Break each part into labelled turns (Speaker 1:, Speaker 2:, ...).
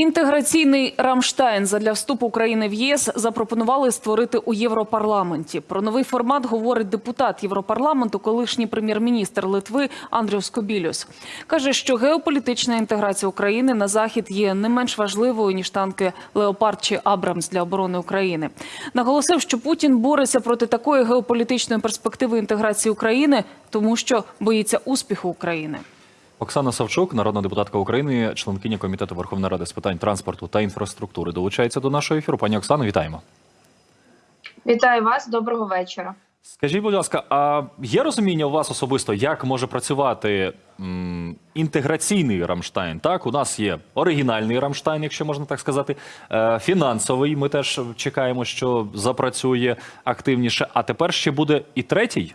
Speaker 1: Інтеграційний Рамштайн задля вступу України в ЄС запропонували створити у Європарламенті. Про новий формат говорить депутат Європарламенту, колишній прем'єр-міністр Литви Андріус Скобілюс. Каже, що геополітична інтеграція України на захід є не менш важливою ніж танки Леопард чи Абрамс для оборони України. Наголосив, що Путін бореться проти такої геополітичної перспективи інтеграції України, тому що боїться успіху України.
Speaker 2: Оксана Савчук, народна депутатка України, членкиня комітету Верховної Ради з питань транспорту та інфраструктури, долучається до нашого ефіру. Пані Оксано, вітаємо.
Speaker 3: Вітаю вас, доброго вечора.
Speaker 2: Скажіть, будь ласка, а є розуміння у вас особисто, як може працювати м, інтеграційний Рамштайн? Так, у нас є оригінальний Рамштайн, якщо можна так сказати, е, фінансовий. Ми теж чекаємо, що запрацює активніше. А тепер ще буде і третій.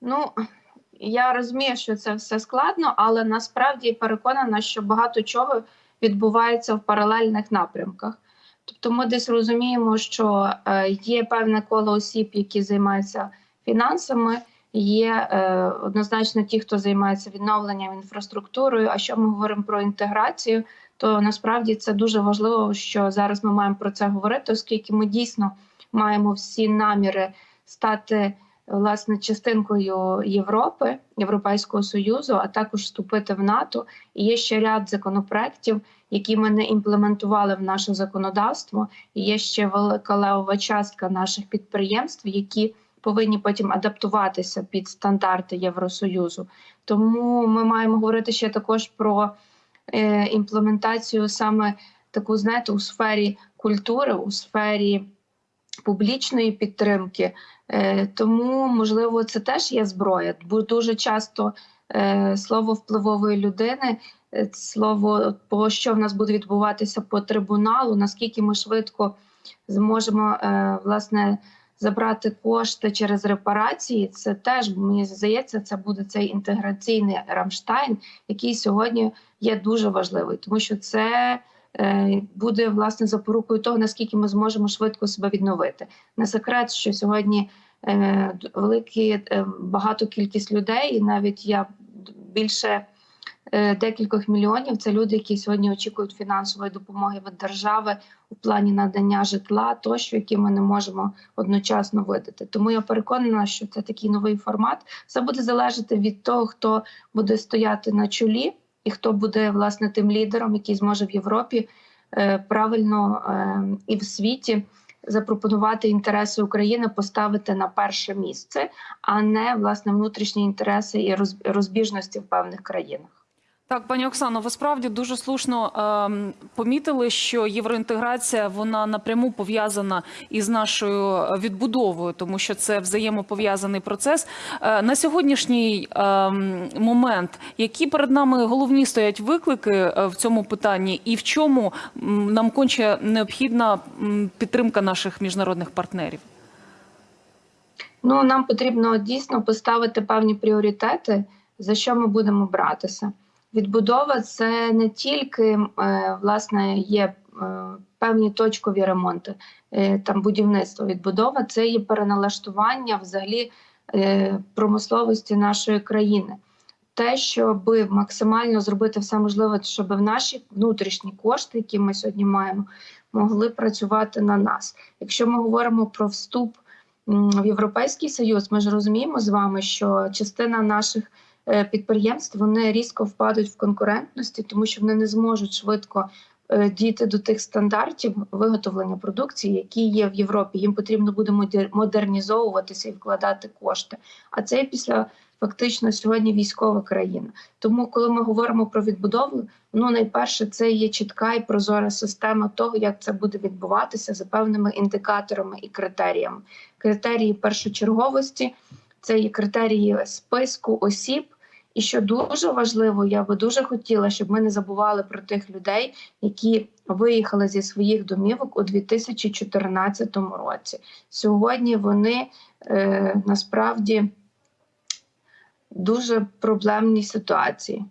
Speaker 3: Ну я розумію, що це все складно, але насправді переконана, що багато чого відбувається в паралельних напрямках. Тобто, ми десь розуміємо, що е, є певне коло осіб, які займаються фінансами. Є е, однозначно ті, хто займається відновленням інфраструктурою. А що ми говоримо про інтеграцію, то насправді це дуже важливо, що зараз ми маємо про це говорити, оскільки ми дійсно маємо всі наміри стати власне частинкою Європи, Європейського союзу, а також вступити в НАТО. І є ще ряд законопроєктів, які ми не імплементували в наше законодавство. І є ще велика левова частка наших підприємств, які повинні потім адаптуватися під стандарти Євросоюзу. Тому ми маємо говорити ще також про е, імплементацію саме таку, знаєте, у сфері культури, у сфері публічної підтримки. Е, тому, можливо, це теж є зброя, бо дуже часто е, слово впливової людини, е, слово по що в нас буде відбуватися по трибуналу, наскільки ми швидко зможемо власне забрати кошти через репарації. Це теж мені здається, це буде цей інтеграційний Рамштайн, який сьогодні є дуже важливий, тому що це. Е, Буде власне запорукою того, наскільки ми зможемо швидко себе відновити. Не секрет, що сьогодні е, великі е, багато кількість людей, і навіть я більше декількох мільйонів. Це люди, які сьогодні очікують фінансової допомоги від держави у плані надання житла, тощо, які ми не можемо одночасно видати. Тому я переконана, що це такий новий формат. Все буде залежати від того, хто буде стояти на чолі, і хто буде власне тим лідером, який зможе в Європі е, правильно е, і в світі. Запропонувати інтереси України поставити на перше місце, а не власне внутрішні інтереси і роз- розбіжності в певних країнах.
Speaker 1: Так, пані Оксано, ви справді дуже слушно ем, помітили, що євроінтеграція вона напряму пов'язана із нашою відбудовою, тому що це взаємопов'язаний процес. Е, на сьогоднішній ем, момент, які перед нами головні стоять виклики е, в цьому питанні, і в чому нам конче необхідна підтримка наших міжнародних партнерів?
Speaker 3: Ну нам потрібно дійсно поставити певні пріоритети, за що ми будемо братися. Відбудова це не тільки е, власне є е, певні точкові ремонти, е, там будівництво. Відбудова це є переналаштування взагалі промисловості нашої країни. Те, щоб максимально зробити все можливе, щоб в наші внутрішні кошти, які ми сьогодні маємо, могли працювати на нас. Якщо ми говоримо про вступ в Європейський Союз, ми ж розуміємо з вами, що частина наших підприємств вони різко впадуть в конкурентності, тому що вони не зможуть швидко е, дійти до тих стандартів виготовлення продукції, які є в Європі. Їм потрібно буде модер- модернізовуватися і вкладати кошти. А це після фактично сьогодні військова країна. Тому, коли ми говоримо про відбудову, ну найперше це є чітка і прозора система того, як це буде відбуватися за певними індикаторами і критеріями. Критерії першочерговості це є критерії списку осіб. І що дуже важливо, я би дуже хотіла, щоб ми не забували про тих людей, які виїхали зі своїх домівок у 2014 році. Сьогодні вони е, насправді дуже проблемній ситуації.